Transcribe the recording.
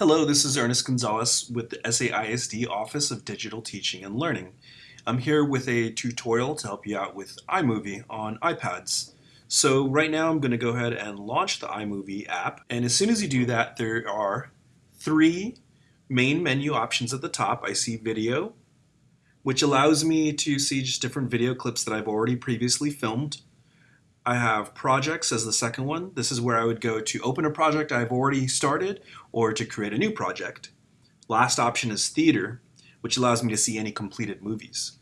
Hello, this is Ernest Gonzalez with the SAISD Office of Digital Teaching and Learning. I'm here with a tutorial to help you out with iMovie on iPads. So right now I'm going to go ahead and launch the iMovie app and as soon as you do that there are three main menu options at the top. I see video which allows me to see just different video clips that I've already previously filmed. I have projects as the second one. This is where I would go to open a project I've already started or to create a new project. Last option is theater, which allows me to see any completed movies.